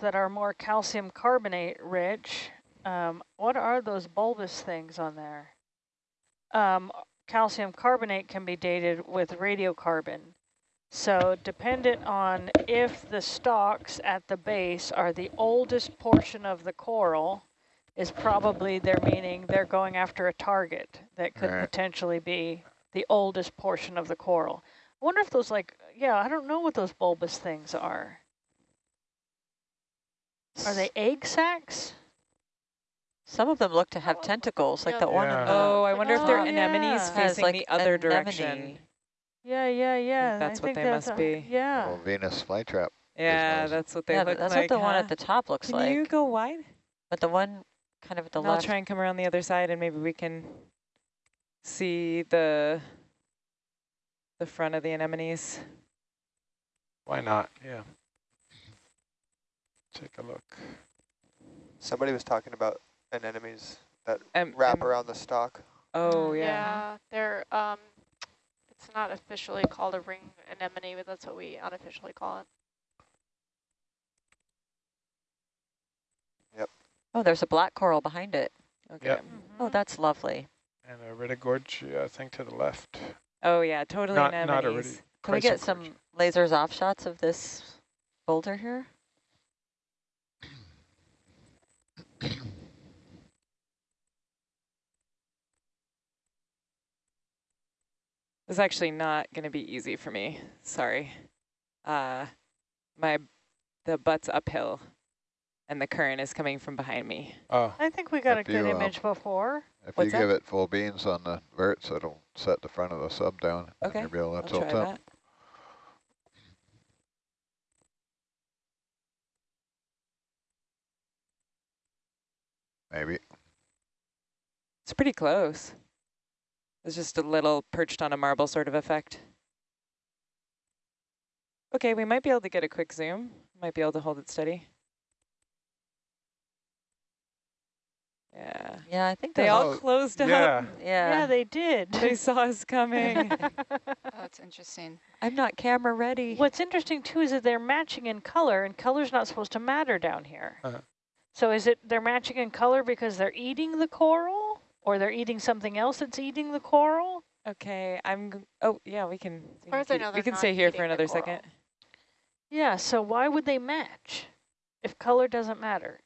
that are more calcium carbonate rich. Um, what are those bulbous things on there? Um, calcium carbonate can be dated with radiocarbon. So dependent on if the stalks at the base are the oldest portion of the coral, is probably their meaning they're going after a target that could right. potentially be the oldest portion of the coral. I wonder if those like, yeah, I don't know what those bulbous things are. Are they egg sacs? Some of them look to have tentacles, like yeah. the one. Yeah. Oh, I wonder oh, if they're anemones yeah. facing like the other anemone. direction. Yeah, yeah, yeah. That's I what they must be. Yeah. Well, Venus flytrap. Yeah, that's what they yeah, look that's like. That's what the huh? one at the top looks Can like. Can you go wide? But the one kind of at the I'll left. I'll try and come around the other side and maybe we can see the the front of the anemones. Why not? Yeah. Take a look. Somebody was talking about anemones that um, wrap um, around the stalk. Oh, yeah. Yeah, they're, um, it's not officially called a ring anemone, but that's what we unofficially call it. Yep. Oh, there's a black coral behind it. Okay. Yep. Mm -hmm. Oh, that's lovely. And a Iridogorgia, I think, to the left. Oh, yeah, totally not, anemones. Not Can we get some lasers off shots of this boulder here? This is actually not going to be easy for me. Sorry. Uh, my the butt's uphill, and the current is coming from behind me. Oh. I think we got a good you, image uh, before. If What's you that? give it full beans on the verts, it'll set the front of the sub down. Okay, I'll try up. that. Maybe. It's pretty close. It's just a little perched on a marble sort of effect. Okay, we might be able to get a quick zoom. Might be able to hold it steady. Yeah. Yeah, I think they all closed yeah. up. Yeah. Yeah, they did. They saw us coming. oh, that's interesting. I'm not camera ready. What's interesting too is that they're matching in color, and color's not supposed to matter down here. Uh -huh. So is it they're matching in color because they're eating the coral? Or they're eating something else that's eating the coral? Okay, I'm, oh yeah, we can, as far as I know, we can stay here for another second. Yeah, so why would they match if color doesn't matter?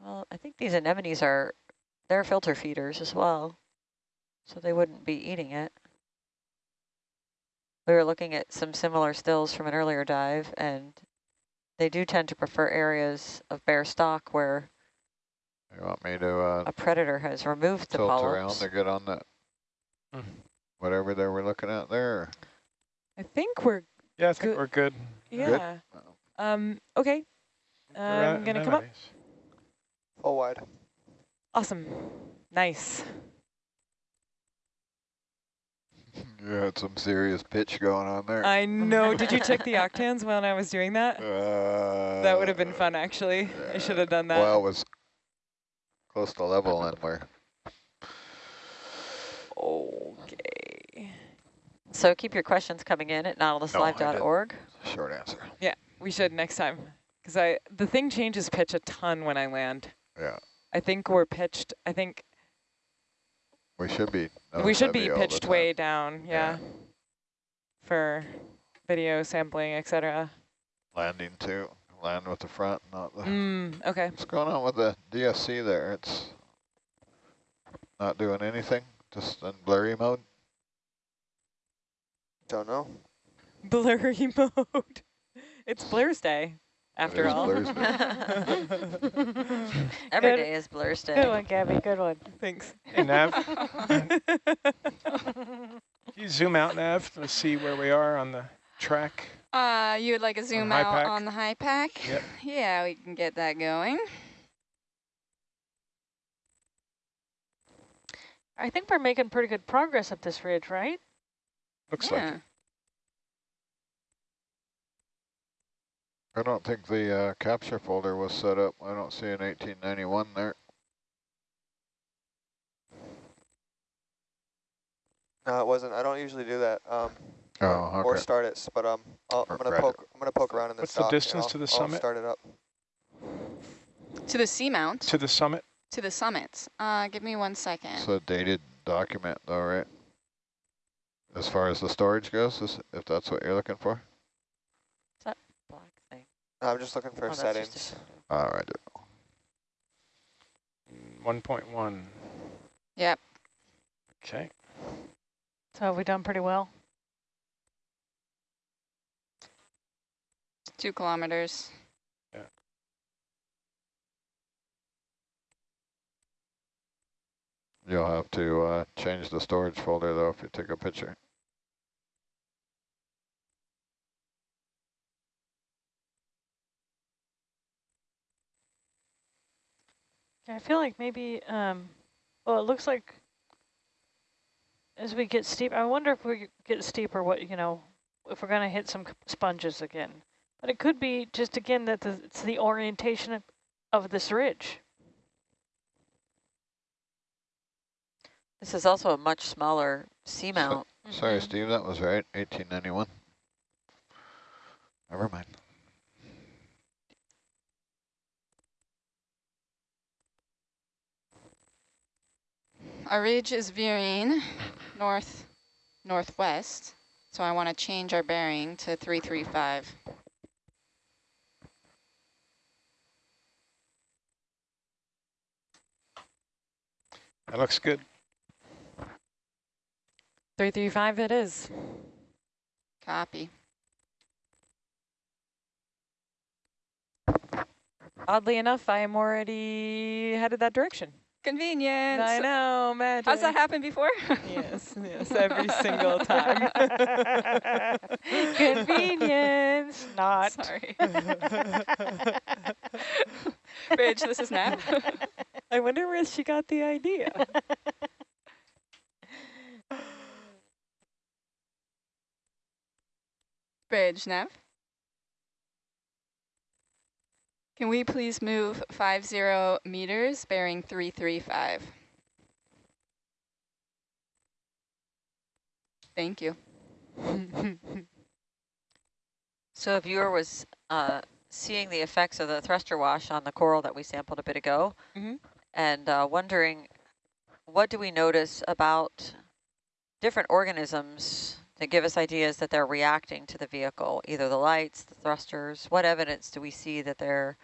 Well, I think these anemones are, they're filter feeders as well. So they wouldn't be eating it. We were looking at some similar stills from an earlier dive and they do tend to prefer areas of bare stock where you want me to uh, a predator has removed the tilt polyps. around to get on that mm. whatever they were looking at there? I think we're yeah, I think good. we're good. Yeah. Good? Um. Okay. I'm gonna come up. Full wide. Awesome. Nice. You had some serious pitch going on there. I know. Did you check the octans when I was doing that? Uh, that would have been fun, actually. I should have done that. Well, it was close to level and we're okay so keep your questions coming in at nautiluslive.org no, short answer yeah we should next time because i the thing changes pitch a ton when i land yeah i think we're pitched i think we should be we should be pitched way down yeah, yeah for video sampling etc landing too land with the front, not the... Mm, okay. What's going on with the DSC there? It's not doing anything, just in blurry mode? Don't know. Blurry mode. It's Blur's Day, after all. Every good. day is Blur's Day. Good one, Gabby, good one. Thanks. Hey, Nav. you zoom out, Nav, to see where we are on the track? Uh, you would like a zoom out pack? on the HYPACK? Yep. Yeah, we can get that going. I think we're making pretty good progress up this ridge, right? Looks yeah. like it. I don't think the uh, capture folder was set up. I don't see an 1891 there. No, it wasn't. I don't usually do that. Um, Oh, okay. Or start it, but um, i am gonna poke. I'm gonna poke around in this. What's the distance to the I'll summit? start it up. To the seamount? To the summit? To the summit. Uh, give me one second. It's a dated document though, right? As far as the storage goes, is, if that's what you're looking for? Black. I'm just looking for Oh, that's just a settings. photo. All right. 1.1. Yep. Okay. So have we done pretty well? Two kilometers. Yeah. You'll have to uh, change the storage folder though if you take a picture. I feel like maybe, um, well, it looks like as we get steep, I wonder if we get steeper, what, you know, if we're going to hit some sponges again. But it could be just, again, that the, it's the orientation of, of this ridge. This is also a much smaller seamount. Sorry, Mhm. Steve, that was right. 1891. Never mind. Our ridge is veering north northwest, so I want to change our bearing to 335. That looks good. 335 it is. Copy. Oddly enough, I am already headed that direction. Convenience. I know, magic. Has that happened before? Yes, yes, every single time. Convenience, not. Sorry. Bridge, this is Nat. I wonder where she got the idea. Bridge, Nav. Can we please move 50 meters, bearing 335? Thank you. So a viewer was uh, seeing the effects of the thruster wash on the coral that we sampled a bit ago Mhm. and uh, wondering what do we notice about different organisms that give us ideas that they're reacting to the vehicle, either the lights, the thrusters, what evidence do we see that they're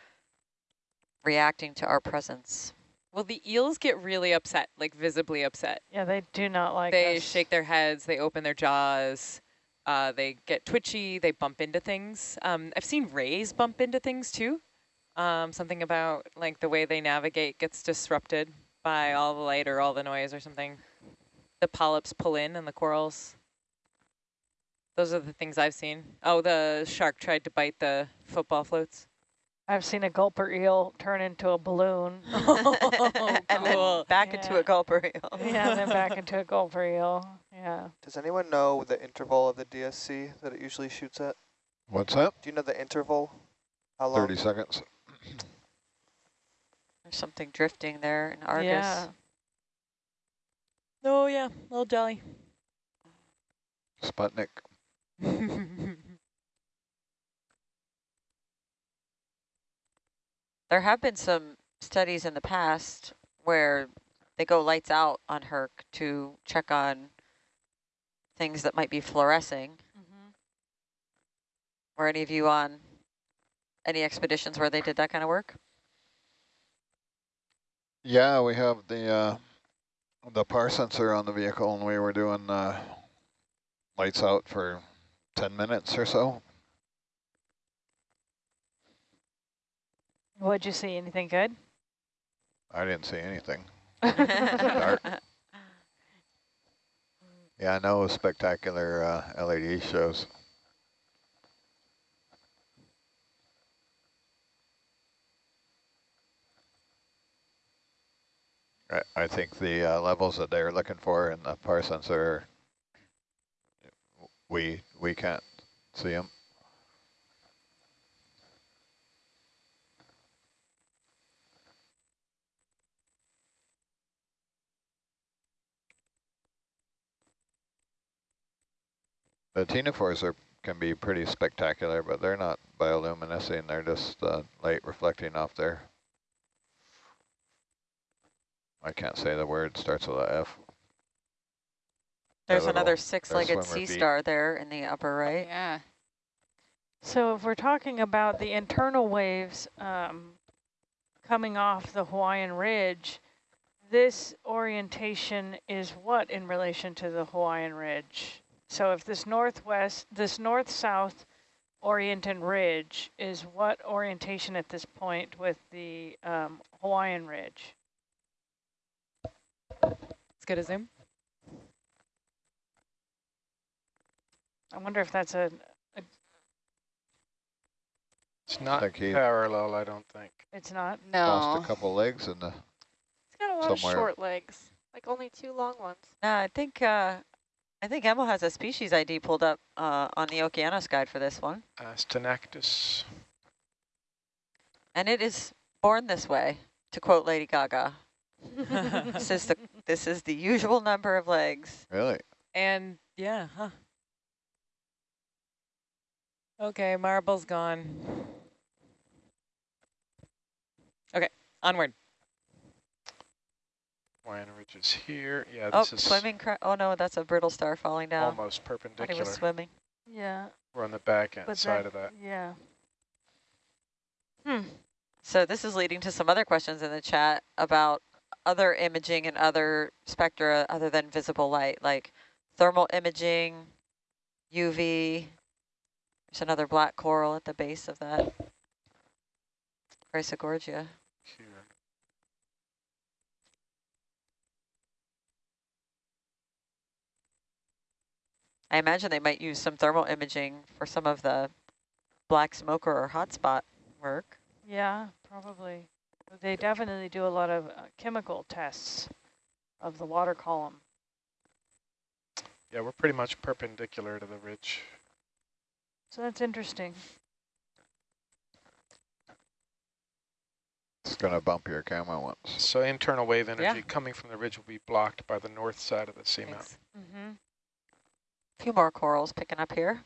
reacting to our presence? well, the eels get really upset, like visibly upset. Yeah, they do not like they us. shake their heads, they open their jaws, uh, they get twitchy, they bump into things. Um, I've seen rays bump into things too. Um, something about like the way they navigate gets disrupted by all the light or all the noise or something. The polyps pull in and the corals. Those are the things I've seen. Oh, the shark tried to bite the football floats. I've seen a gulper eel turn into a balloon. Oh, and then cool. back into a gulper eel. yeah, and then back into a gulper eel. Yeah. Does anyone know the interval of the DSC that it usually shoots at? What's that? Do you know the interval? How long? 30 seconds. There's something drifting there in Argus. Yeah. Oh yeah, little jelly. Sputnik. There have been some studies in the past where they go lights out on Herc to check on things that might be fluorescing. Mhm. Were any of you on any expeditions where they did that kind of work? Yeah, we have the uh, the PAR sensor on the vehicle, and we were doing uh, lights out for 10 minutes or so. What'd you see? Anything good? I didn't see anything. Dark. Yeah, no spectacular uh, LED shows. I, I think the uh, levels that they're looking for in the PAR sensor, we we can't see them. The ctenophores are can be pretty spectacular, but they're not bioluminescing. They're just uh, light reflecting off their I can't say the word, starts with a F. There's little- another six-legged sea feet. star there in the upper right. Yeah. So if we're talking about the internal waves um, coming off the Hawaiian Ridge, this orientation is what in relation to the Hawaiian Ridge? So if this northwest, this north-south oriented ridge is what orientation at this point with the um, Hawaiian Ridge? Let's get a zoom. I wonder if that's a, It's not Think he- parallel, I don't think. it's not? Lost No. a couple legs in the, It's got a lot Somewhere. of short legs, like only two long ones. No, I think uh, I think Emil has a species ID pulled up uh, on the Okeanos guide for this one, Uh, Stenactus. and it is born this way. To quote Lady Gaga, this is the this is the usual number of legs. really? And yeah, huh. Okay, marble's gone. Okay, onward. Hawaiian Ridge is here. Yeah, Oh, this is swimming. Oh no, that's a brittle star falling down. almost Thought he perpendicular. was swimming. Yeah, We're on the back end but side that, of that. yeah. Hmm. So this is leading to some other questions in the chat about other imaging and other spectra other than visible light, like thermal imaging, UV. There's another black coral at the base of that. Chrysogorgia. Here. I imagine they might use some thermal imaging for some of the black smoker or hotspot work. Yeah, probably. They definitely do a lot of uh, chemical tests of the water column. Yeah, we're pretty much perpendicular to the ridge. So that's interesting. It's gonna bump your camera once. So internal wave energy Yeah. coming from the ridge will be blocked by the north side of the seamount. Thanks. Mm-hmm. A few more corals picking up here.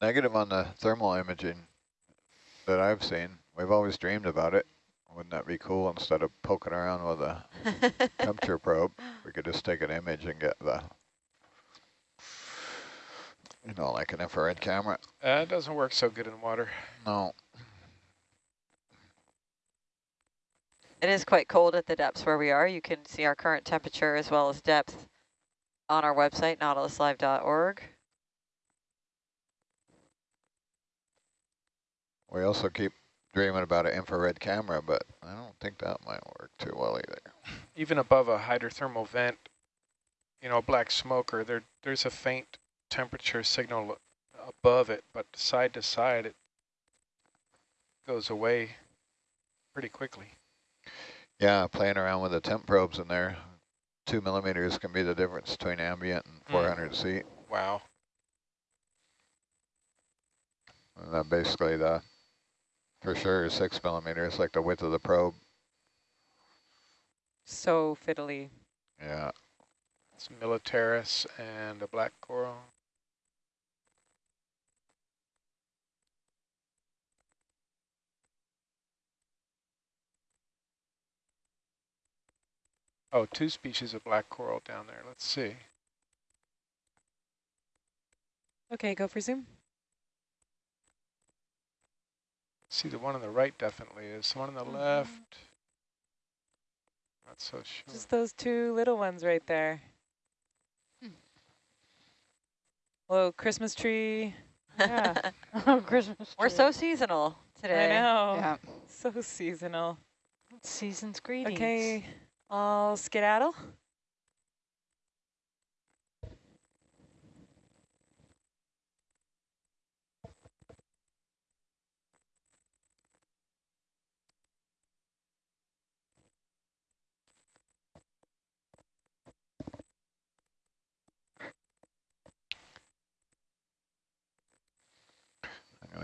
Negative on the thermal imaging that I've seen. We've always dreamed about it. Wouldn't that be cool instead of poking around with a temperature probe? We could just take an image and get the, you know, like an infrared camera. Uh, it doesn't work so good in water. No, It is quite cold at the depths where we are. You can see our current temperature as well as depth on our website, nautiluslive.org. we also keep dreaming about an infrared camera, but I don't think that might work too well either. Even above a hydrothermal vent, you know, a black smoker, there there's a faint temperature signal above it, but side to side it goes away pretty quickly. Yeah, playing around with the temp probes in there. Two millimeters can be the difference between ambient and mm. 400 C. Wow. And that basically the, for sure, six millimeters, like the width of the probe. So fiddly. Yeah. It's militaris and a black coral. Oh, two species of black coral down there. Let's see. Okay, go for zoom. See, the one on the right definitely is. The one on the Mhm. left, not so sure. Just those two little ones right there. Hmm. Whoa, Christmas tree. Yeah. Oh, Christmas We're so seasonal today. I know. Yeah. So seasonal. Season's greetings. Okay, I'll skedaddle.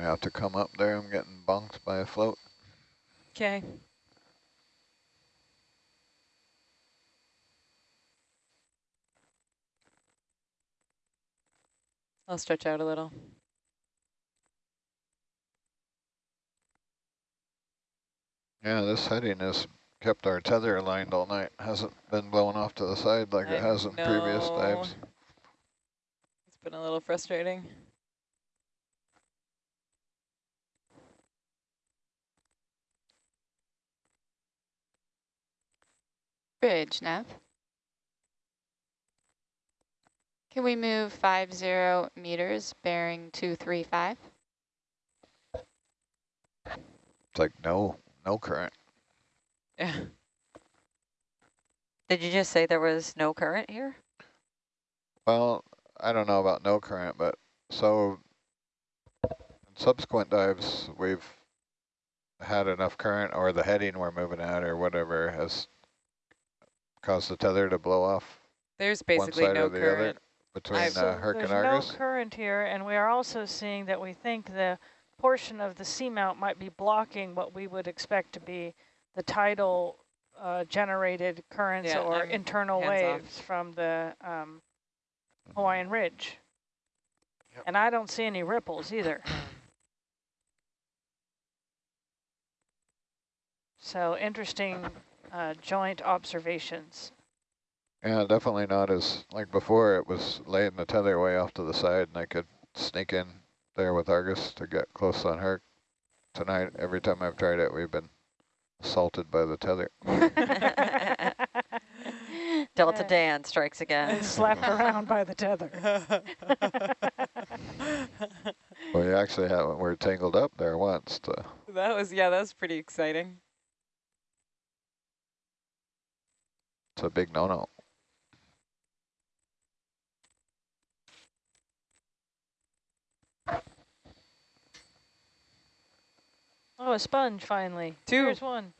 I'm going to have to come up there. I'm getting bunked by a float. Okay. I'll stretch out a little. Yeah, this heading has kept our tether aligned all night. Hasn't been blown off to the side like I it has in know. previous times. It's been a little frustrating. Bridge, Nav. Can we move five zero meters, bearing 235? It's like no, no current. Yeah. Did you just say there was no current here? Well, I don't know about no current, but so in subsequent dives, we've had enough current or the heading we're moving at or whatever has caused the tether to blow off There's basically no the current. between I've- uh, Herc There's and Argus. no current here, and we are also seeing that we think the portion of the seamount might be blocking what we would expect to be the tidal uh, generated currents Yeah, or internal hands off. waves from the um, Hawaiian Ridge. Yep. And I don't see any ripples either. So interesting uh, joint observations. Yeah, definitely not as like before. It was laying the tether way off to the side, and I could sneak in there with Argus to get close on her. Tonight, every time I've tried it, we've been assaulted by the tether. Delta Dan strikes And again. slapped around by the tether. We actually have we're tangled up there once. To, that was, yeah, that was pretty exciting. It's a big no-no. Oh, a sponge finally. Two. Here's one.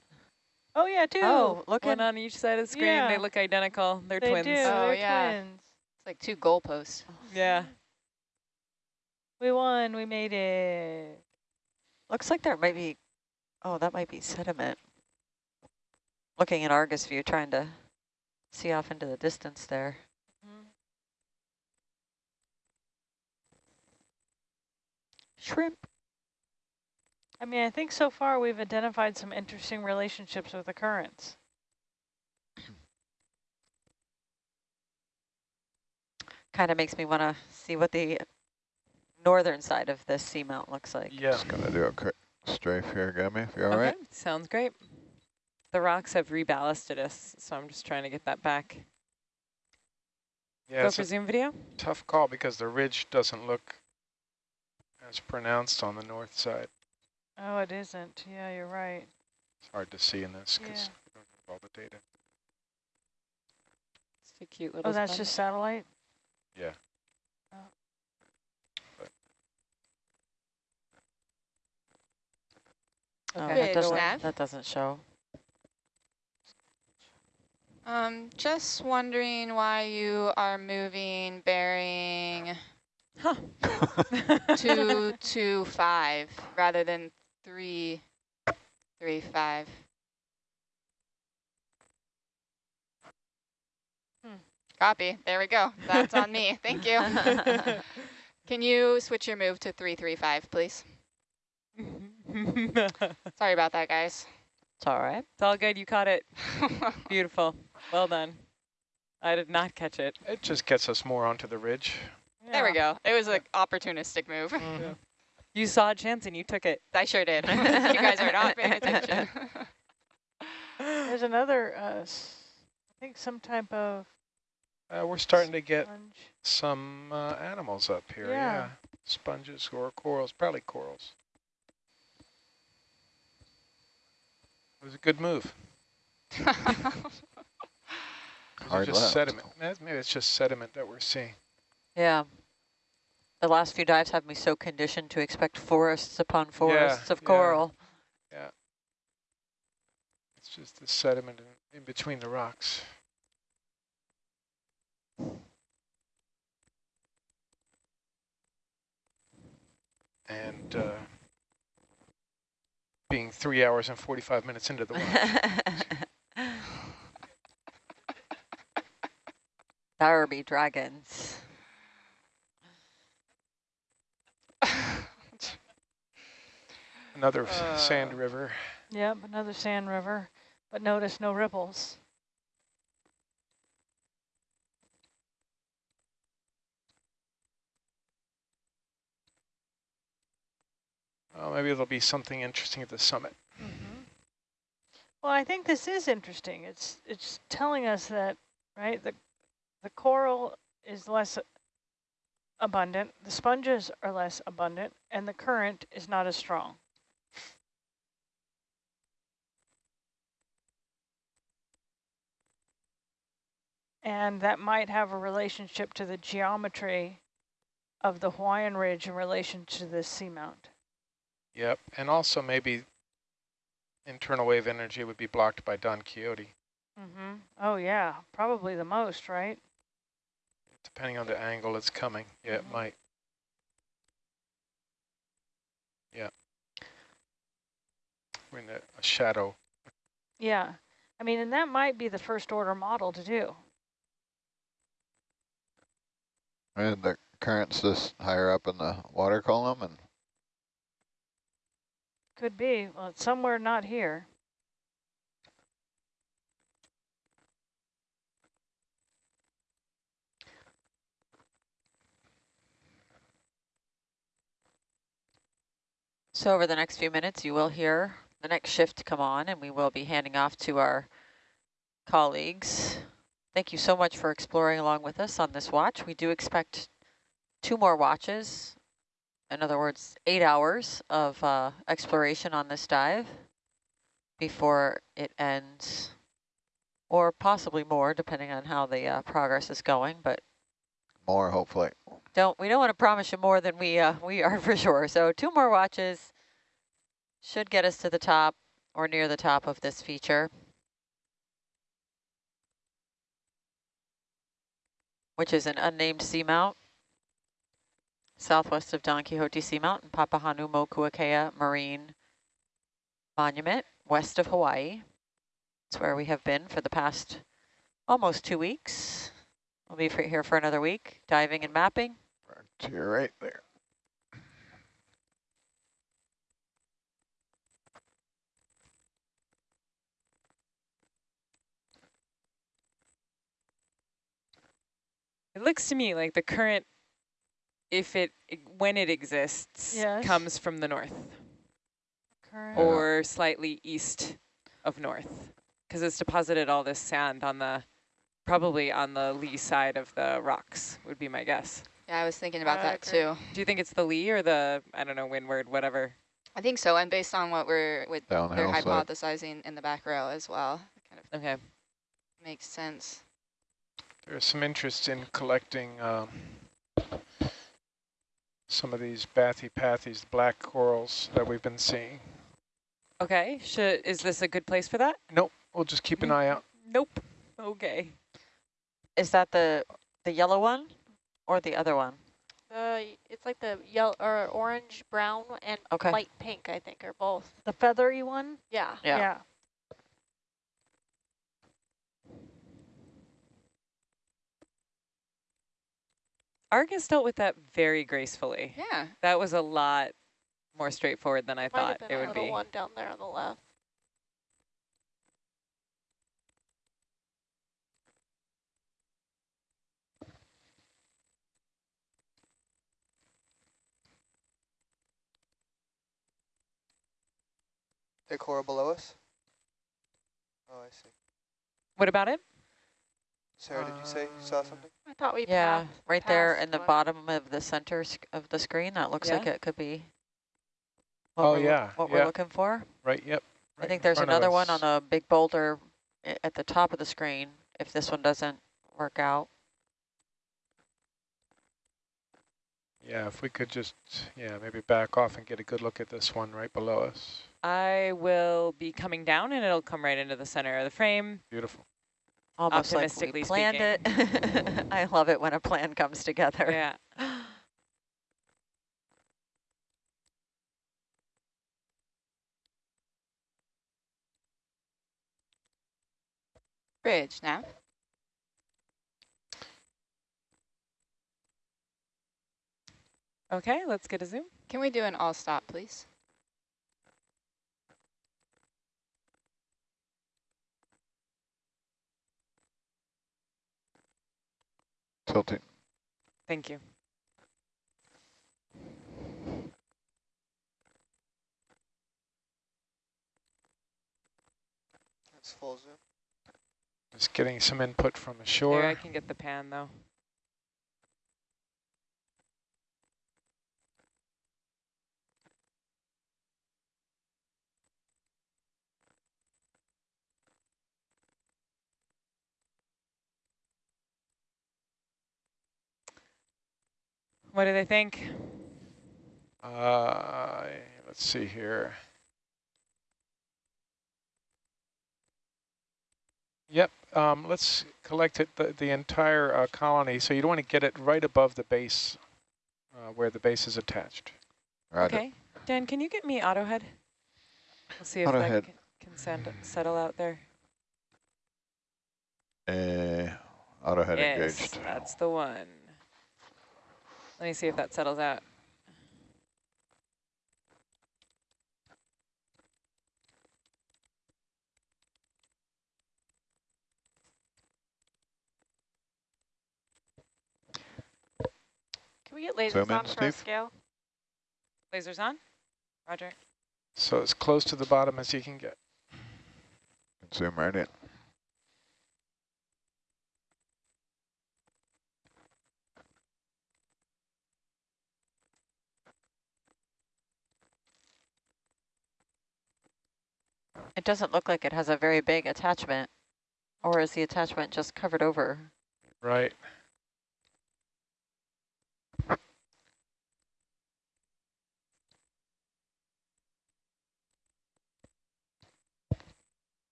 Oh yeah, two. Oh, look One on each side of the screen. Yeah. They look identical. They're they twins. do. Oh, They're yeah. twins. It's like two goalposts. Yeah. We won. We made it. Looks like there might be, oh, that might be sediment. Looking at Argus view, trying to see off into the distance there. Mm-hmm. Shrimp. I mean, I think so far we've identified some interesting relationships with the currents. Kind of makes me want to see what the northern side of this seamount looks like. Yeah. Just gonna do a quick strafe here, Gabby, if you're all right. Okay, sounds great. The rocks have reballasted us, so I'm just trying to get that back. Yeah, Go for zoom video. tough call because the ridge doesn't look as pronounced on the north side. Oh, it isn't. Yeah, you're right. It's hard to see in this because Yeah. we don't have all the data. It's a cute little Oh, that's sponge. just satellite? Yeah. Oh, oh Okay. that doesn't, that doesn't show. Um, just wondering why you are moving bearing Huh. two two five rather than three three five. Hmm. Copy. There we go. That's on me. Thank you. Can you switch your move to three three five, please? Sorry about that, guys. It's all right. It's all good. You caught it. Beautiful. Well done. I did not catch it. It just gets us more onto the ridge. There we go. It was an opportunistic move. You saw a chance and you took it. I sure did. you guys are not paying attention. There's another, uh, s- I think some type of Uh, we're starting to get some uh, animals up here. Yeah. Yeah. Sponges or corals, probably corals. It was a good move. Those Hard just left. sediment. Maybe it's just sediment that we're seeing. Yeah. The last few dives have me so conditioned to expect forests upon forests of coral. yeah. coral. It's just the sediment in, in between the rocks. And uh, being three hours and 45 minutes into the watch. There be dragons. Another Uh. sand river. Yep, another sand river, but notice no ripples. Well, maybe there'll be something interesting at the summit. Mm -hmm. Well, I think this is interesting. It's it's telling us that right the the coral is less abundant, the sponges are less abundant, and the current is not as strong. And that might have a relationship to the geometry of the Hawaiian Ridge in relation to the seamount. Yep, and also maybe internal wave energy would be blocked by Don Quixote. Mm -hmm. Oh yeah, probably the most, right? Depending on the angle it's coming. Yeah, mm -hmm. it might. Yeah. We're in a, a shadow. Yeah. I mean, and that might be the first order model to do. And the current's just higher up in the water column and could be. Well, it's somewhere not here. So over the next few minutes, you will hear the next shift come on, and we will be handing off to our colleagues. Thank you so much for exploring along with us on this watch. We do expect two more watches, in other words, eight hours of uh, exploration on this dive before it ends, or possibly more, depending on how the uh, progress is going, but more hopefully. Don't we don't want to promise you more than we uh, we are for sure. So two more watches should get us to the top or near the top of this feature. which is an unnamed seamount southwest of Don Quixote Seamount and Papahanaumokuakea Marine Monument, west of Hawaii. It's where we have been for the past almost two weeks. We'll be for here for another week, diving and mapping. Frontier right there. It looks to me like the current, if it, when it exists, yes. comes from the north. Current. Or slightly east of north. Because it's deposited all this sand on the, probably on the lee side of the rocks, would be my guess. Yeah, I was thinking about uh, that too. Do you think it's the lee or the, I don't know, windward, whatever? I think so, and based on what we're, with Downhill they're hypothesizing side. in the back row as well. Kind of okay. Makes sense. There's some interest in collecting um, some of these Bathypathes, black corals that we've been seeing. Okay, should is this a good place for that? Nope, we'll just keep an eye out. Nope. Okay. Is that the the yellow one or the other one? Uh, it's like the yellow or orange, brown, and okay. light pink. I think are both the feathery one. Yeah. Yeah. yeah. Argus dealt with that very gracefully. Yeah. That was a lot more straightforward than I Might thought it would be. one down there on the left. The coral below us? Oh, I see. What about it? Sarah, did you say you saw something? I thought we Yeah, right there in the one. bottom of the center of the screen. That looks yeah. like it could be. oh yeah, what yeah. we're looking for. Right. Yep. Right I think there's another one on a big boulder at the top of the screen. If this one doesn't work out. Yeah, if we could just, yeah, maybe back off and get a good look at this one right below us. I will be coming down and it'll come right into the center of the frame. Beautiful. Almost Optimistically like we planned speaking. it. I love it when a plan comes together. Yeah. Bridge now. Okay, let's get a zoom. Can we do an all stop, please? Tilting. Thank you. That's full zoom. Just getting some input from the shore. Here, I can get the pan though. What do they think? Uh, let's see here. Yep, um, let's collect it the, the entire uh, colony. So you don't want to get it right above the base uh, where the base is attached. Roger. Okay. Dan, can you get me auto head? We'll see if Auto that head. can, can send, settle out there. Uh, auto head yes, engaged. that's the one. Let me see if that settles out. Can we get lasers Zoom in, on for a scale? Lasers on? Roger. So as close to the bottom as you can get. Zoom right in. It doesn't look like it has a very big attachment. Or is the attachment just covered over? Right.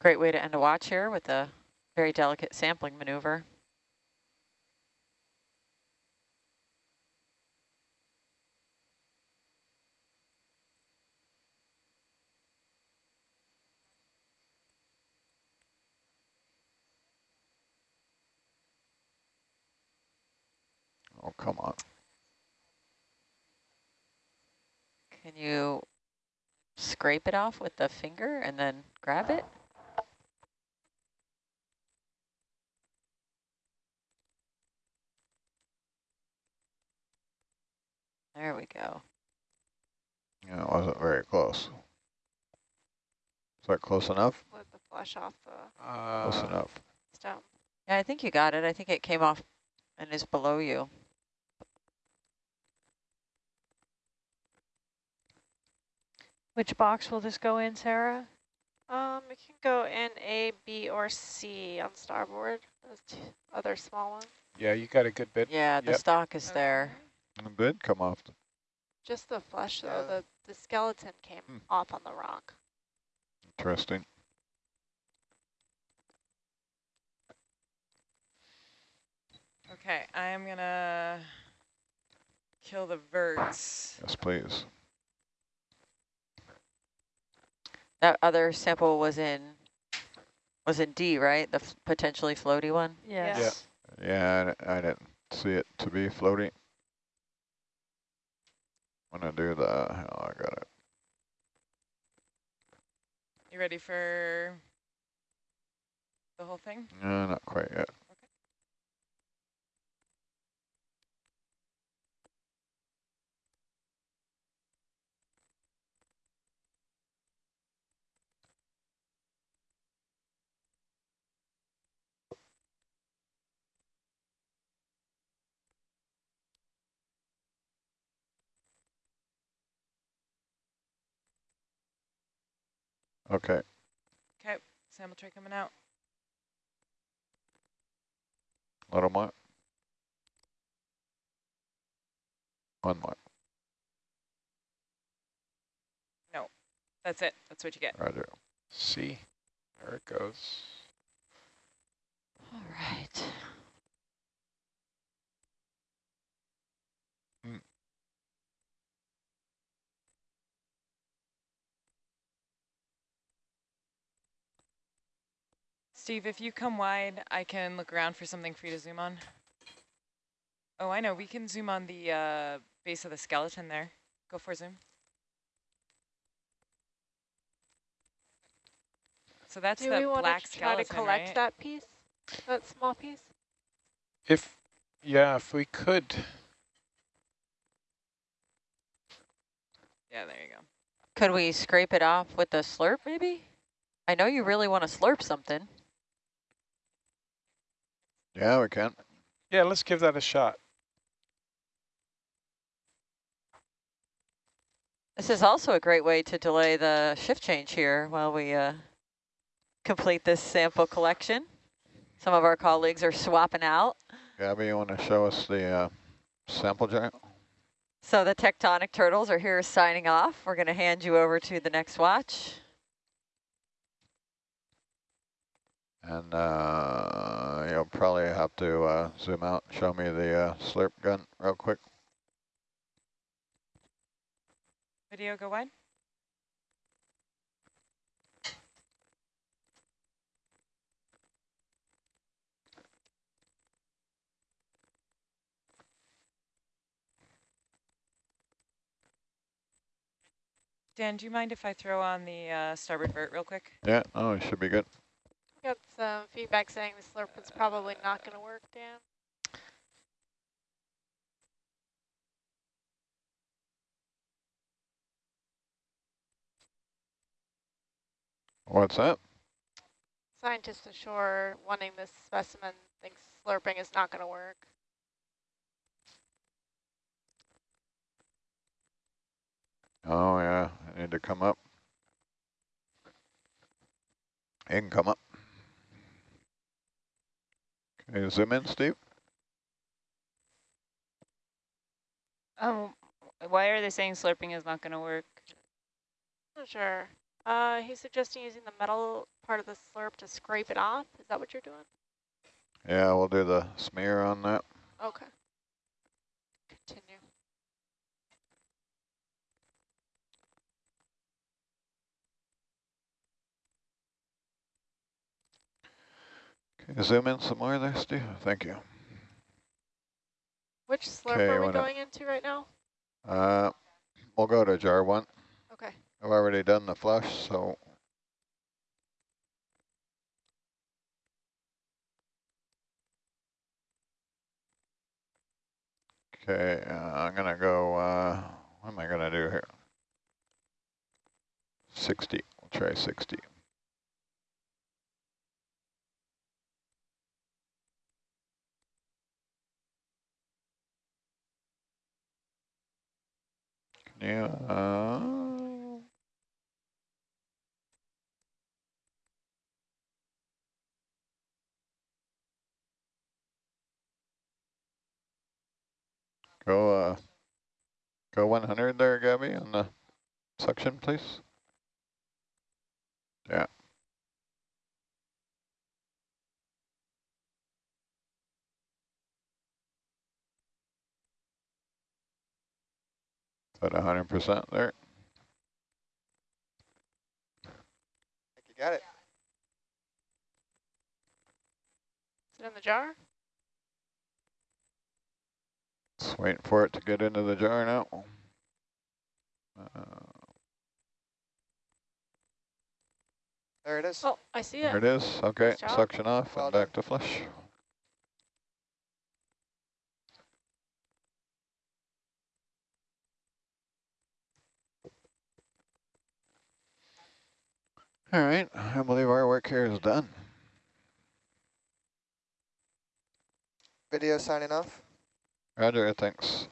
Great way to end a watch here with a very delicate sampling maneuver. Oh, come on. Can you scrape it off with the finger and then grab it? There we go. Yeah, it wasn't very close. Is that close enough? Let the flush off the Uh, Close enough. stem. Yeah, I think you got it. I think it came off and is below you. Which box will this go in, Sarah? Um, it can go in A, B, or C on starboard. Those two other small ones. yeah, you got a good bit. Yeah, the Yep. stock is there. It did come off. Just the flesh, though. Yeah. The the skeleton came Hmm. off on the rock. Interesting. Okay, I am gonna kill the verts. Yes, please. That other sample was in was in D, right? The f potentially floaty one. Yes. Yeah, I, I didn't see it to be floating. When I do that, oh, I got it. You ready for the whole thing? No, not quite yet. Okay, Okay, sample tray coming out. little more. One more, No. That's it. That's what you get. roger. See, there it goes. All right. Steve, if you come wide, I can look around for something for you to zoom on. Oh, I know. We can zoom on the uh, base of the skeleton there. Go for zoom. So that's Do the we want black to try to collect right? that piece, that small piece? If, yeah, if we could. Yeah, there you go. Could we scrape it off with a slurp maybe? I know you really want to slurp something. Yeah, we can. Yeah, let's give that a shot. This is also a great way to delay the shift change here while we uh, complete this sample collection. Some of our colleagues are swapping out. Gabby, you want to show us the uh, sample jar? So the tectonic turtles are here signing off. We're going to hand you over to the next watch. And uh, you'll probably have to uh, zoom out, show me the uh, slurp gun real quick. Video go wide. Dan, do you mind if I throw on the uh, starboard vert real quick? Yeah, oh, it should be good. Got some feedback saying the slurp is probably not going to work, Dan. What's that? Scientists ashore wanting this specimen thinks slurping is not going to work. Oh, yeah, I need to come up. You can come up. Can you zoom in, Steve? Um, why are they saying slurping is not going to work? Not sure. Uh, he's suggesting using the metal part of the slurp to scrape it off. Is that what you're doing? Yeah, we'll do the smear on that. Okay. Continue. Can you zoom in some more there, Steve? Thank you. Which slurp Okay, are we going into right now? Uh, we'll go to jar one. Okay. I've already done the flush, so Okay, uh, I'm gonna go, uh, what am I gonna do here? 60, we'll try 60. You, uh, Go, uh, go 100 there, Gabby, on the suction, please. Yeah. Is that 100% there? think you got it. Is it in the jar? Just waiting for it to get into the jar now. Uh, There it is. Oh, I see it. there it. it is. Okay, suction off Well and back to flush. All right, I believe our work here is done. Video signing off. Roger, thanks.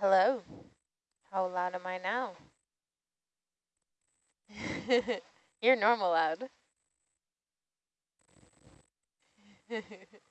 Hello. How loud am I now? You're normal loud.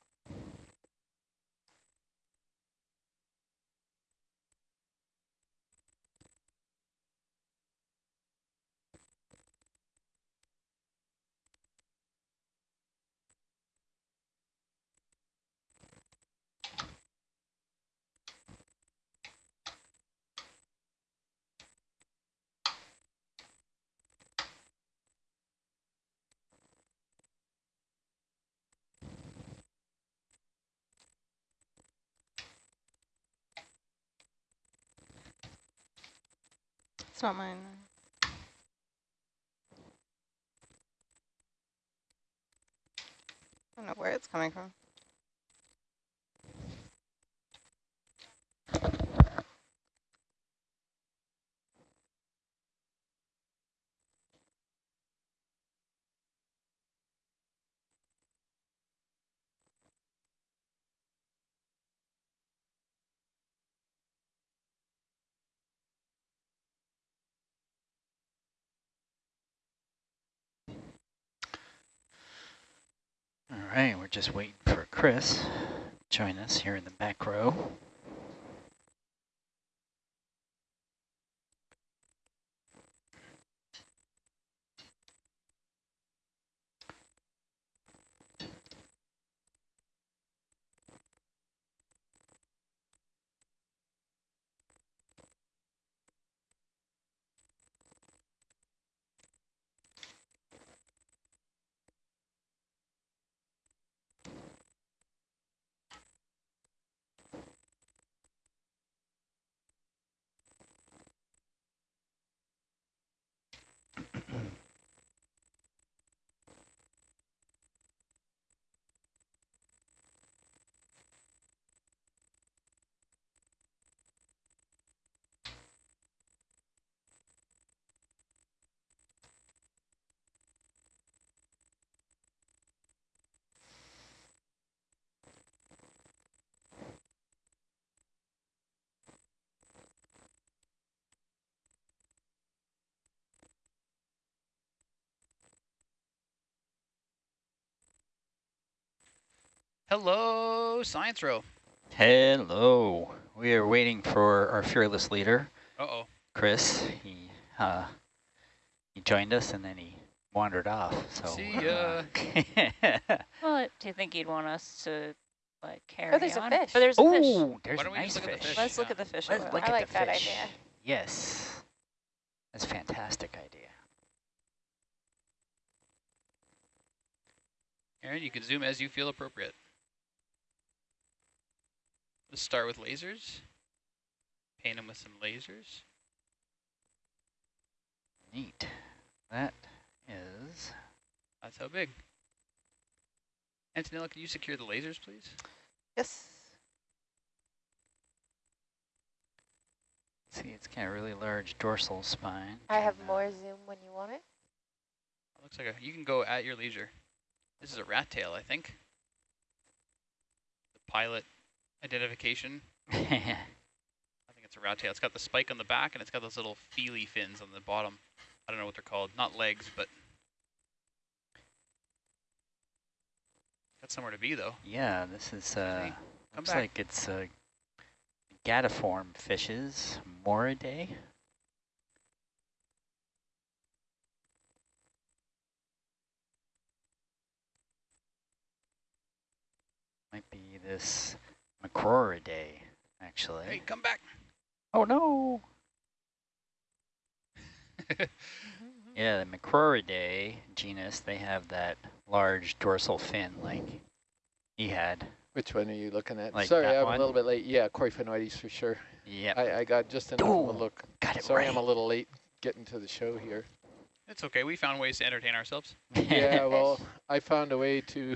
It's not mine. I don't know where it's coming from. All right, we're just waiting for Chris to join us here in the back row. Hello, Science Row. Hello. We are waiting for our fearless leader, Uh-oh. Chris. He uh, he joined us and then he wandered off. So See ya. well, do you think he'd want us to like carry Oh, there's on? a fish. But there's a fish. oh, there's Why a nice just the fish. fish? Let's look at the fish. Let's look. I at like the that fish. idea. Yes. That's a fantastic idea. Aaron, you can zoom as you feel appropriate. Let's start with lasers. Paint them with some lasers. Neat. That is... That's how big. Antonella, can you secure the lasers, please? Yes. See, it's got a really large dorsal spine. I have more zoom when you want it. Looks like a, you can go at your leisure. This is a rat tail, I think. The pilot identification. I think it's a rat tail. It's got the spike on the back and it's got those little feely fins on the bottom. I don't know what they're called. Not legs, but got somewhere to be though. yeah, this is, uh, Come looks back. like it's uh, gadiform fishes, Moridae. Might be this Macrouridae, actually. Hey, come back. Oh no! Yeah, the Macrouridae genus, they have that large dorsal fin like he had. Which one are you looking at? Like Sorry, I'm one? a little bit late. Yeah, Coryphaenoides for sure. Yeah. I, I got just enough of a look. got it Sorry I'm a little late getting to the show here. It's okay. We found ways to entertain ourselves. yeah, well, I found a way to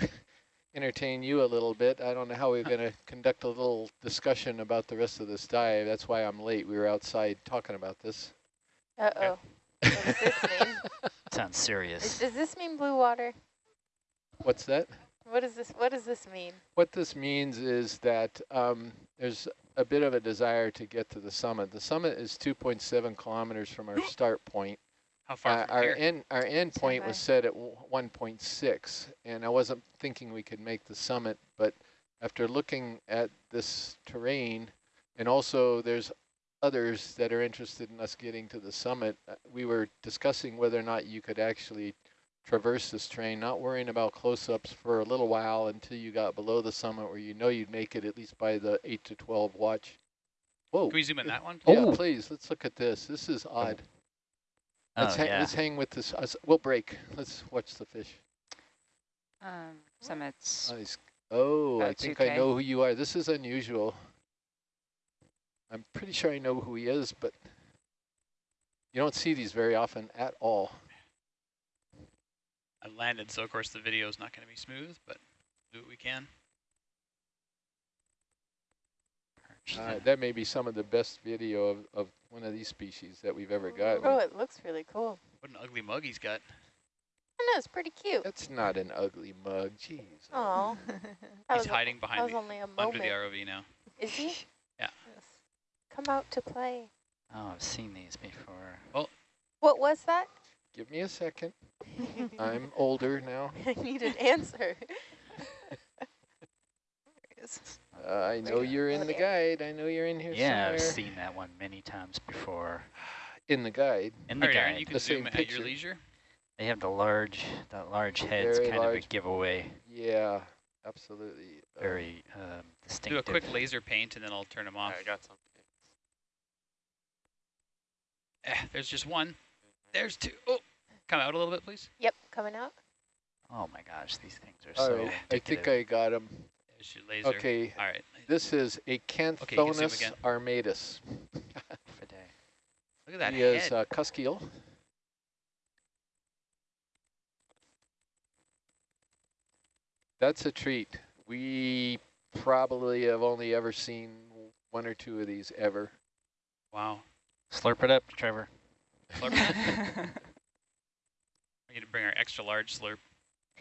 entertain you a little bit. I don't know how we're going to conduct a little discussion about the rest of this dive. That's why I'm late. We were outside talking about this. Uh-oh. What does this mean? Sounds Is- serious. Does this mean blue water? What's that? What does this What does this mean? What this means is that um, there's a bit of a desire to get to the summit. The summit is 2.7 kilometers from our start point. How far uh, our end our end point was set at 1.6, and I wasn't thinking we could make the summit, but after looking at this terrain, and also there's others that are interested in us getting to the summit, uh, we were discussing whether or not you could actually traverse this terrain, not worrying about close-ups for a little while until you got below the summit where you know you'd make it at least by the 8 to 12 watch. Whoa. Can we zoom in that one? Yeah, oh. please. Let's look at this. This is odd. Let's, oh, hang, yeah. let's hang with this. Uh, we'll break. Let's watch the fish. Um, summits. Nice. Oh, I think 2K. I know who you are. This is unusual. I'm pretty sure I know who he is, but you don't see these very often at all. I landed, so of course the video is not going to be smooth, but do what we can. Uh, that may be some of the best video of, of one of these species that we've ever got. Oh, it looks really cool. What an ugly mug he's got. I know, it's pretty cute. That's not an ugly mug. Jeez. Oh, He's hiding behind that was the, only a under the moment. ROV now. Is he? Yeah. Come out to play. Oh, I've seen these before. Well, What was that? Give me a second. I'm older now. I need an answer. Uh, I know you're in the guide. I know you're in here Yeah, I've seen that one many times before. In the guide. In the All right, Aaron, guide. you can The zoom same at picture. your leisure. They have the large, that large head's Very kind of a giveaway. Yeah, absolutely. Uh, Very um, Do a quick laser paint, and then I'll turn them off. I got something. Eh, there's just one. There's two. Oh, come out a little bit, please. Yep, coming out. Oh my gosh, these things are all so right, I think. I got him. There's laser. Okay, All right. this is a you can zoom Canthonus armatus. Look at that he head. is uh, cuskeel. That's a treat. We probably have only ever seen one or two of these ever. wow. Slurp it up, Trevor. Slurp it. We need to bring our extra large slurp.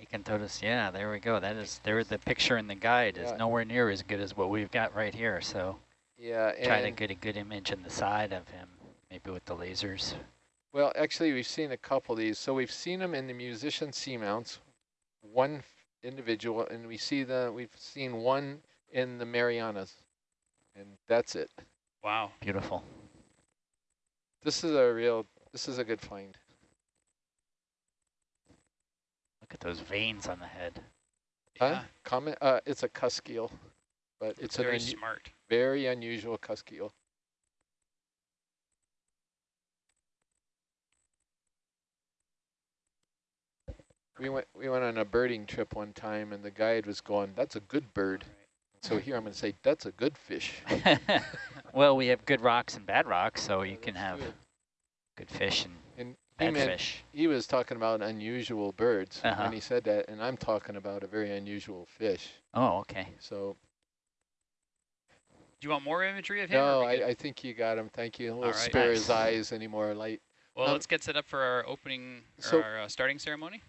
Acanthonus, yeah, there we go. That is, there. The picture in the guide is nowhere near as good as what we've got right here. So Yeah, try to get a good image in the side of him, maybe with the lasers. well, actually, we've seen a couple of these. So we've seen them in the musician seamounts, one individual, and we see the we've seen one in the Marianas, and that's it. Wow. Beautiful. This is a real. This is a good find. Look at those veins on the head. Huh? Yeah. Comment. Uh, it's a cusk cuskeel, but it's Very smart. very unusual cuskeel. We went we went on a birding trip one time, and the guide was going, "That's a good bird." So here I'm going to say, "That's a good fish." well, we have good rocks and bad rocks, so you can have good. good fish and And he bad meant fish. he was talking about unusual birds Uh-huh. when he said that, and I'm talking about a very unusual fish. Oh, okay. So Do you want more imagery of him? no, are we good? I, I think you got him. Thank you. We'll All right. spare his eyes any more light. well, um, let's get set up for our opening, or so- our uh, starting ceremony.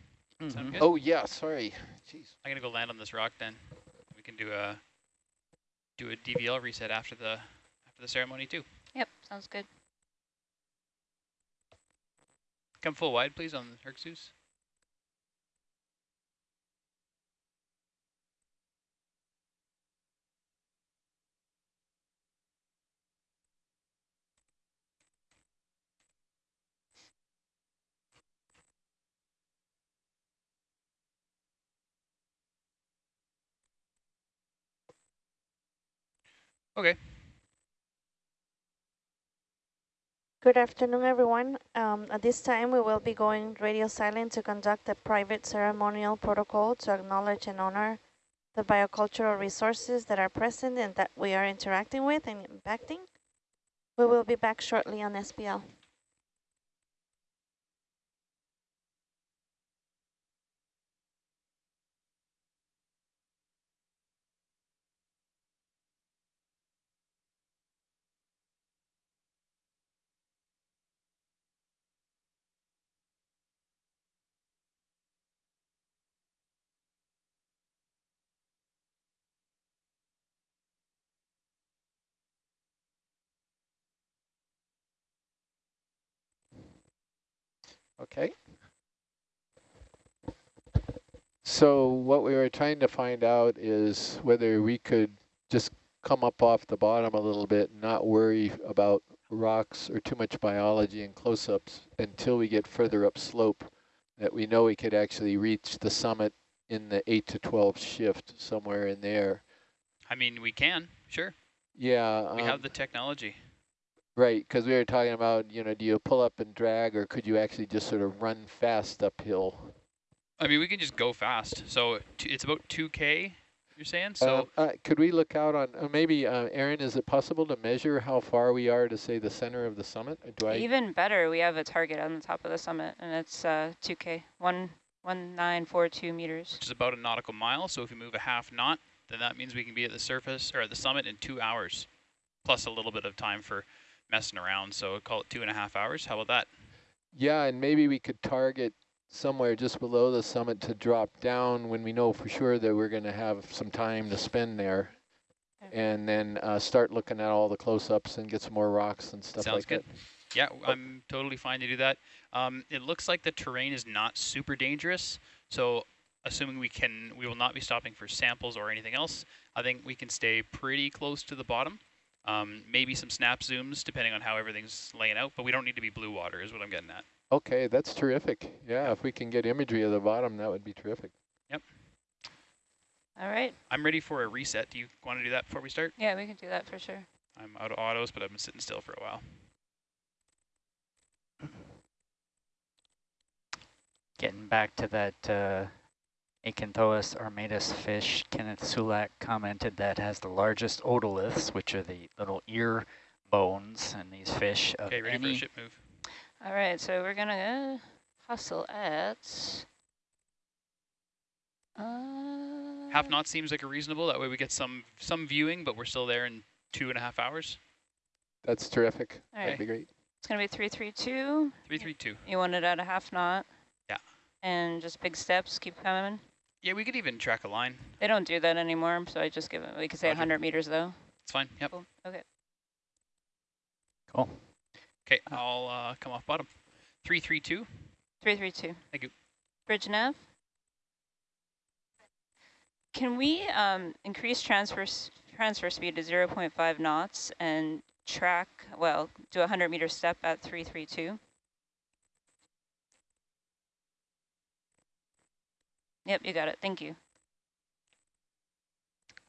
Sound Mhm. Oh yeah, sorry. Jeez. I'm gonna go land on this rock then. We can do a do a DVL reset after the after the ceremony too. Yep, sounds good. Come full wide, please, on Herxus. Okay. Good afternoon, everyone. Um, at this time, we will be going radio silent to conduct a private ceremonial protocol to acknowledge and honor the biocultural resources that are present and that we are interacting with and impacting. We will be back shortly on SPL. Okay. So what we were trying to find out is whether we could just come up off the bottom a little bit and not worry about rocks or too much biology and close-ups until we get further up slope that we know we could actually reach the summit in the 8 to 12 shift somewhere in there. I mean, we can, sure. Yeah. We um, have the technology. Right, because we were talking about, you know, do you pull up and drag or could you actually just sort of run fast uphill? I mean, we can just go fast. So it's about 2K, you're saying? So uh, uh, could we look out on, uh, maybe, uh, Aaron, is it possible to measure how far we are to, say, the center of the summit? Do I Even better, we have a target on the top of the summit, and it's 2K, uh, one, 1942 meters. Which is about a nautical mile, so if we move a half knot, then that means we can be at the surface, or at the summit in two hours, plus a little bit of time for messing around. So call it two and a half hours. How about that? Yeah, and maybe we could target somewhere just below the summit to drop down when we know for sure that we're going to have some time to spend there. And then uh, start looking at all the close-ups and get some more rocks and stuff Sounds like good. that. Yeah, I'm totally fine to do that. Um, it looks like the terrain is not super dangerous. So assuming we can, we will not be stopping for samples or anything else, I think we can stay pretty close to the bottom. Um, maybe some snap zooms depending on how everything's laying out, but we don't need to be blue water is what I'm getting at. Okay, that's terrific. Yeah, if we can get imagery of the bottom, that would be terrific. Yep. All right. I'm ready for a reset. Do you want to do that before we start? Yeah, we can do that for sure. I'm out of autos, but I've been sitting still for a while. Getting back to that uh, Acanthonus armatus fish, Kenneth Sulak commented that has the largest otoliths, which are the little ear bones in these fish. Okay, ready for a ship move. All right, so we're gonna hustle at. Uh, Half knot seems like a reasonable. That way we get some some viewing, but we're still there in two and a half hours. That's terrific. All That'd right. be great. It's gonna be three three two. Three three two. You want it at a half knot. Yeah. And just big steps, keep coming. Yeah, we could even track a line. They don't do that anymore, so I just give it, we could say Roger. 100 meters though. It's fine, yep. Cool. Okay. Cool. Okay, I'll uh, come off bottom. 332. 332. Thank you. Bridge nav. Can we um, increase transfer transfer speed to 0 0.5 knots and track, well, do a 100 meter step at 332? Yep, you got it. Thank you.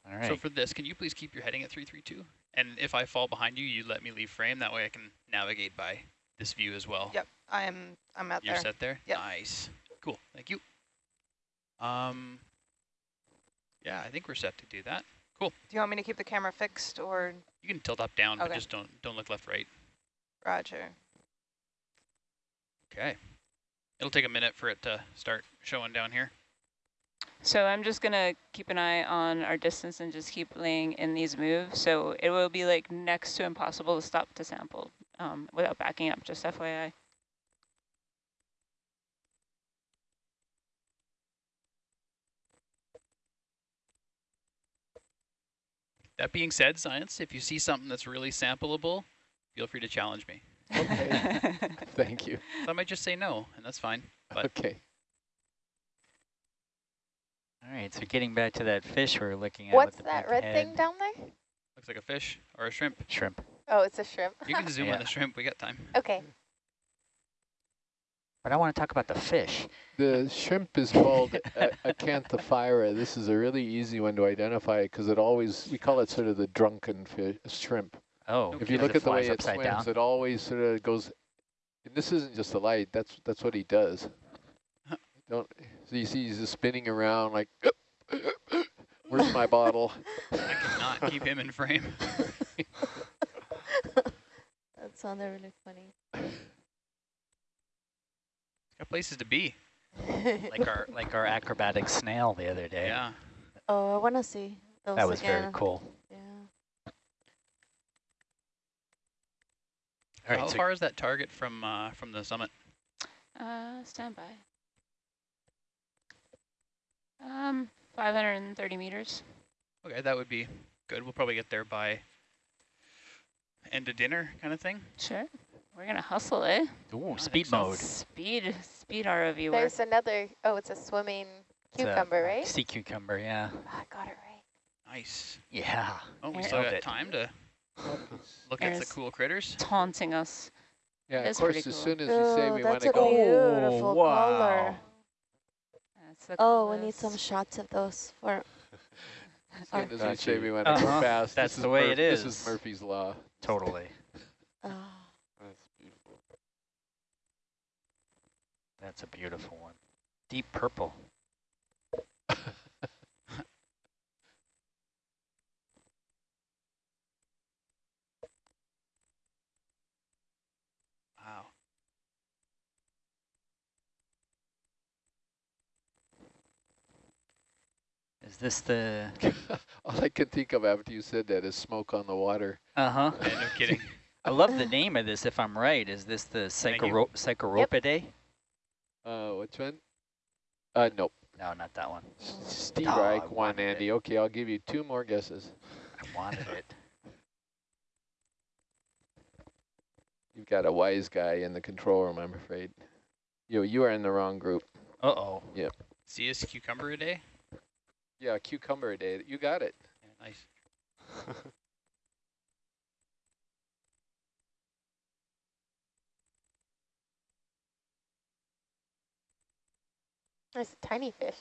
All right. So for this, can you please keep your heading at 332? And if I fall behind you, you let me leave frame. That way I can navigate by this view as well. Yep, I'm I'm at You're there. You're set there? Yep. Nice. Cool. Thank you. Um, yeah, I think we're set to do that. Cool. Do you want me to keep the camera fixed or? You can tilt up down, okay. but just don't don't look left right. Roger. Okay. It'll take a minute for it to start showing down here. So I'm just going to keep an eye on our distance and just keep laying in these moves. So it will be like next to impossible to stop to sample um, without backing up, just FYI. That being said, science, if you see something that's really sampleable, feel free to challenge me. Okay. Thank you. So I might just say no, and that's fine. But okay. All right, so getting back to that fish we are looking at. What's that red head. thing down there? Looks like a fish or a shrimp. Shrimp. Oh, it's a shrimp. You can zoom yeah. on the shrimp. We got time. Okay. But I want to talk about the fish. The shrimp is called Acanthephyra. This is a really easy one to identify because it always, we call it sort of the drunken fish, shrimp. Oh, if you look at the way it swims, down. it always sort of goes, and this isn't just the light, that's that's what he does. Don't so you see he's just spinning around like, where's my bottle? I cannot keep him in frame. that sounded really funny. Got places to be. like our like our acrobatic snail the other day. Yeah. Oh, I want to see those That was again. very cool. Yeah. All right, How so far is that target from uh, from the summit? Uh, stand by. Um, 530 meters. Okay, that would be good. We'll probably get there by end of dinner kind of thing. Sure. We're gonna hustle, eh? Ooh, speed mode. Speed, speed ROV work. There's another, oh, it's a swimming cucumber, right? Sea cucumber, yeah. Oh, I got it right. Nice. Yeah. Oh, we There- still Love got it. time to look at the cool critters. taunting us. Yeah, of course, pretty as cool. soon as we say we want that's to a go, beautiful Oh, wow. color. That's the Oh, we need some shots of those for as soon as we Got say we want Uh-huh. fast, That's this the way Murph- it This is. is Murphy's Law. Totally. oh, That's beautiful. That's a beautiful one. Deep purple. Is this the... All I can think of after you said that is smoke on the water. Uh-huh. Yeah, no kidding. I love the name of this, if I'm right. Is this the Thank you. Psychoro Psychropotidae? Uh, which one? Uh, nope. No, not that one. Steve Oh, Reich, one, wanted it. Andy. Okay, I'll give you two more guesses. I wanted it. You've got a wise guy in the control room, I'm afraid. You, you are in the wrong group. Uh-oh. Yep. CS cucumber a day? Yeah, cucumber a day. You got it. Yeah, nice. There's a tiny fish.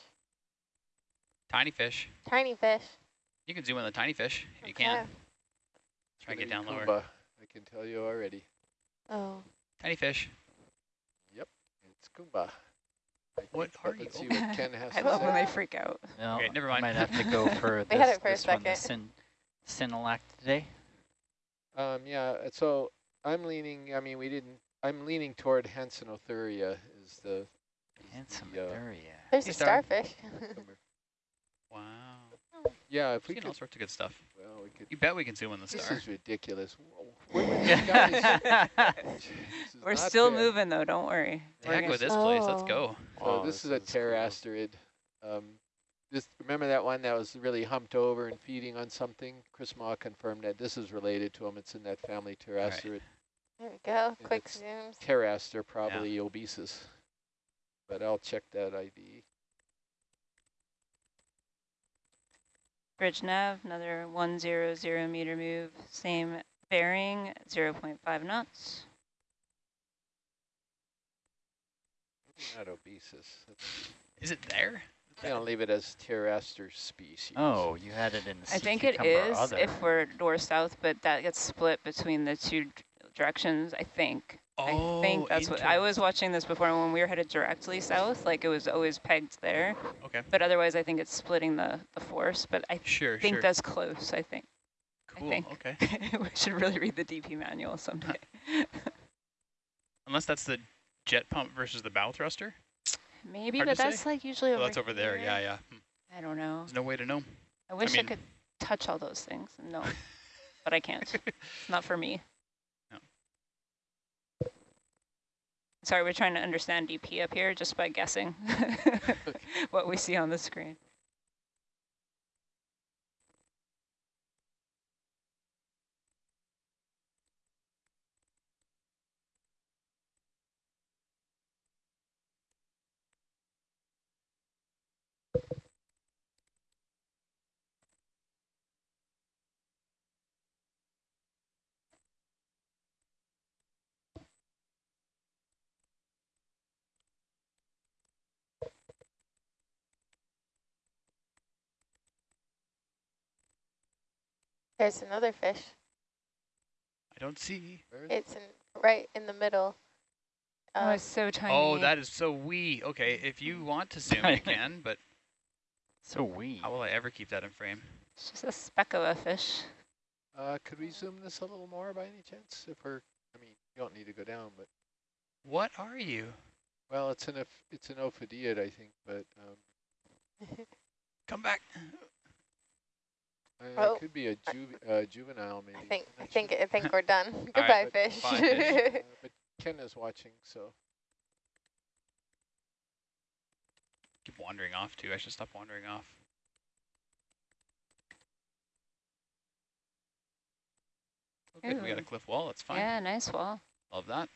Tiny fish. Tiny fish. You can zoom in the tiny fish if you can. Okay. Try and get down be lower. Kumba, I can tell you already. oh. Tiny fish. Yep, it's Kumba. I What think, but are Let's you? see what Ken has I to love say. when they freak out. No, Okay, never I mind. might have to go for We this, had it for a this one, the second. syn Synalactidae. Um, yeah, uh, so I'm leaning, I mean, we didn't, I'm leaning toward Hansenothuria is the, Handsome Yeah. area. There's a starfish. Wow. yeah, if we We could, all sorts of good stuff. well, we could, You bet we can zoom in the this star. is ridiculous. Where were these guys? We're still fair. moving though, don't worry. Heck with this place. Let's Oh. go. So Wow, this is a cool. pterasterid. Um, this remember that one that was really humped over and feeding on something? Chris Mah confirmed that this is related to them. It's in that family pterasterid. There we go. And Quick it's zooms. Pteraster, probably obesus. But I'll check that ID. Bridge nav, another 100 meter move, same bearing, 0.5 knots. Not obesus. Is it there? I'm gonna leave it as pteraster species. Oh, you had it in the I think it is other. if we're north-south, but that gets split between the two directions, I think. Oh, I think Oh, that's what, I was watching this before when we were headed directly south, like it was always pegged there. Okay. But otherwise, I think it's splitting the, the force, but I Sure, think sure. that's close, I think. Cool. I think. Okay. we should really read the DP manual someday. Unless that's the jet pump versus the bow thruster. Maybe, Hard but to say. that's like usually Oh, over that's over there. Yeah, here. yeah. Hmm. I don't know. There's no way to know. I wish I, mean- could touch all those things. No, but I can't. It's not for me. No. Sorry, we're trying to understand DP up here just by guessing what we see on the screen. There's another fish. I don't see. It's in, right in the middle. oh, Um, it's so tiny. Oh, that is so wee. Okay, if you want to zoom, you can, but so wee. how will I ever keep that in frame? It's just a speck of a fish. Uh, could we zoom this a little more by any chance? If we're, I mean, you don't need to go down, but What are you? well, it's an it's an ophidiid, I think, but um, Come back. Uh, Oh, it could be a ju uh, juvenile maybe. I think I think. I think we're done. Goodbye, but fish. bye, fish. Uh, but Ken is watching, so Keep wandering off too. I should stop wandering off. Oh, good. We got a cliff wall. That's fine. Yeah, nice wall. Love that.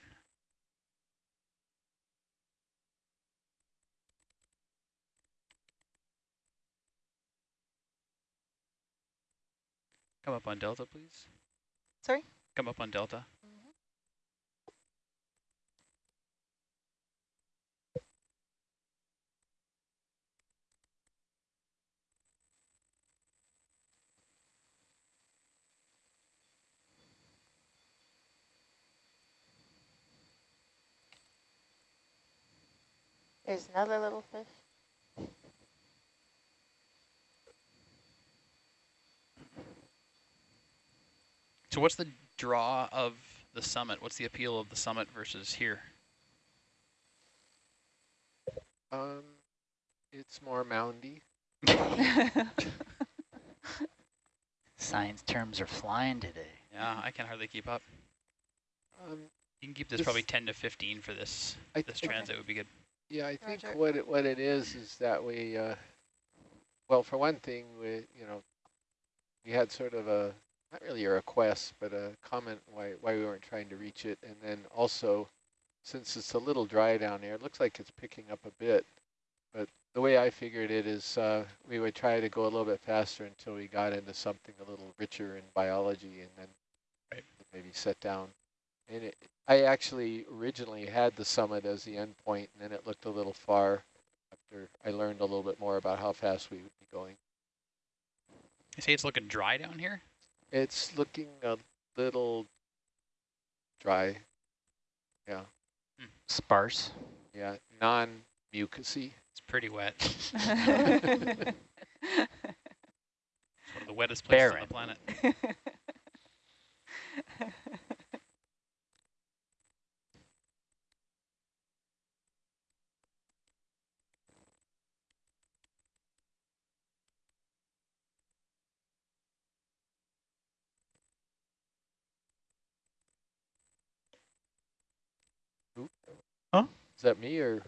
Come up on Delta, please. Sorry? Come up on Delta. There's another little fish. So what's the draw of the summit? What's the appeal of the summit versus here? Um, it's more moundy. Science terms are flying today. Yeah, I can hardly keep up. Um, you can keep this, this, probably 10 to 15 for this I this transit would be good. Yeah, I think Roger. what it, what it is is that we, uh, well, for one thing, we you know, we had sort of a not really a request, but a comment why why we weren't trying to reach it, and then also, since it's a little dry down here, it looks like it's picking up a bit. But the way I figured it is, uh, we would try to go a little bit faster until we got into something a little richer in biology, and then right. maybe set down. And it, I actually originally had the summit as the end point, and then it looked a little far after I learned a little bit more about how fast we would be going. You say it's looking dry down here? It's looking a little dry. Yeah. Mm. Sparse. Yeah, non-mucousy. It's pretty wet. it's one of the wettest places Barren. on the planet. Huh? Is that me or?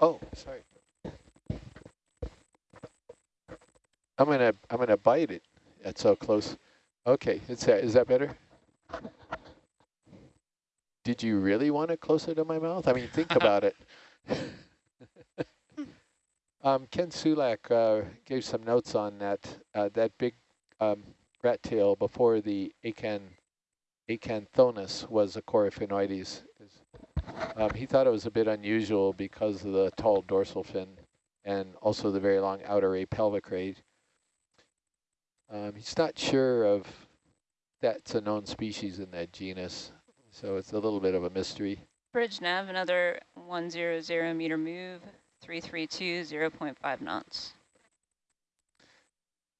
Oh, sorry. I'm gonna I'm gonna bite it. That's so close. Okay, is that is that better? Did you really want it closer to my mouth? I mean, think about it. um, Ken Sulak uh, gave some notes on that uh, that big um, rat tail before the acan acanthonus was a coryphaenoides. Um, he thought it was a bit unusual because of the tall dorsal fin and also the very long outer apelvic Um, he's not sure of that's a known species in that genus, so it's a little bit of a mystery. Bridge nav, another 100 meter move, 332, 0.5 knots.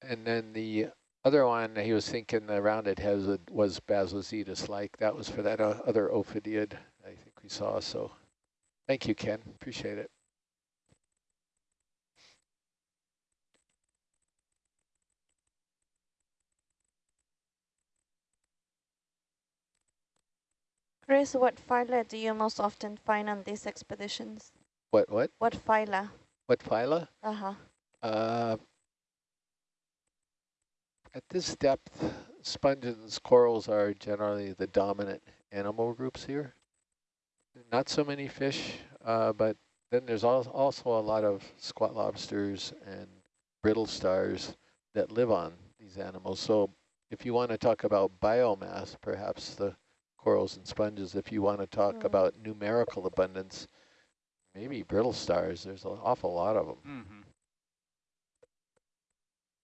And then the other one he was thinking the rounded head was Bassozetus like. That was for that uh, other ophidiid we saw. So thank you, Ken. Appreciate it. Chris, what phyla do you most often find on these expeditions? What, what? What phyla? What phyla? Uh-huh. Uh, at this depth, sponges corals are generally the dominant animal groups here not so many fish, uh, but then there's also a lot of squat lobsters and brittle stars that live on these animals. So if you want to talk about biomass, perhaps the corals and sponges, if you want to talk mm. about numerical abundance, maybe brittle stars, there's an awful lot of them. Mm -hmm.